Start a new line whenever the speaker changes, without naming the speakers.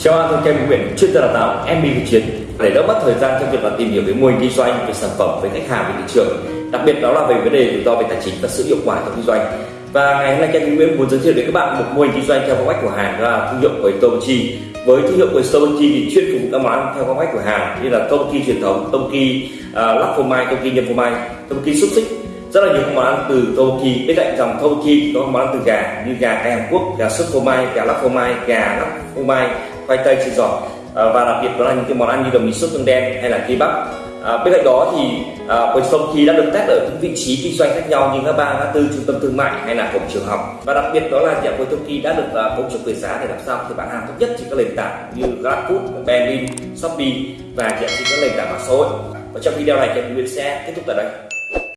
Chào anh, tôi Kem Nguyễn, chuyên gia đào tạo MB Việt Chiến để đỡ mất thời gian trong việc là tìm hiểu về mô hình kinh doanh, về sản phẩm, về khách hàng, về thị trường, đặc biệt đó là về vấn đề rủi ro về tài chính và sự hiệu quả trong kinh doanh. Và ngày hôm nay Kem Nguyễn muốn giới thiệu đến các bạn một mô hình kinh doanh theo phong cách của hàng đó là thương hiệu của Tomochi. Với thương hiệu của Tomochi thì chuyên phục vụ các món theo phong cách của hàng như là Tomochi truyền thống, Tomochi uh, à, lắc phô mai, Tomochi nhân phô mai, Tomochi xúc xích rất là nhiều các món ăn từ Tomoki bên cạnh dòng Tomoki có món ăn từ gà như gà cay Hàn Quốc gà sốt phô mai gà lắc phô mai gà lắc phô mai khoai tây chiên giòn à, và đặc biệt đó là những cái món ăn như đồng mì sốt tương đen hay là kebab à, bên cạnh đó thì à, Tomoki đã được test ở những vị trí kinh doanh khác nhau như ngã ba ngã tư trung tâm thương mại hay là cổng trường học. Và đặc biệt đó là nhà Tomoki đã được à, hỗ trợ về giá để làm sao thì bán hàng tốt nhất trên các nền tảng như GrabFood, Berlin, Shopee và trên các nền tảng mạng xã hội. Và trong video này thì Nguyễn sẽ kết thúc tại đây.